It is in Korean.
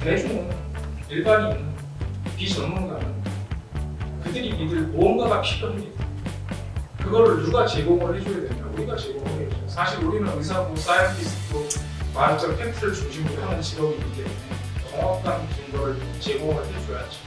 대중은 일반인 비전문가는 그들이 믿을 무언가가 필요합니다. 그거를 누가 제공을 해줘야 되냐? 우리가 제공을 해야죠. 사실 우리는 의사고 사이언티스트고 과학적 팩트를 중심으로 하는 직업이기 때문에 정확한 증거를 제공을 해줘야죠.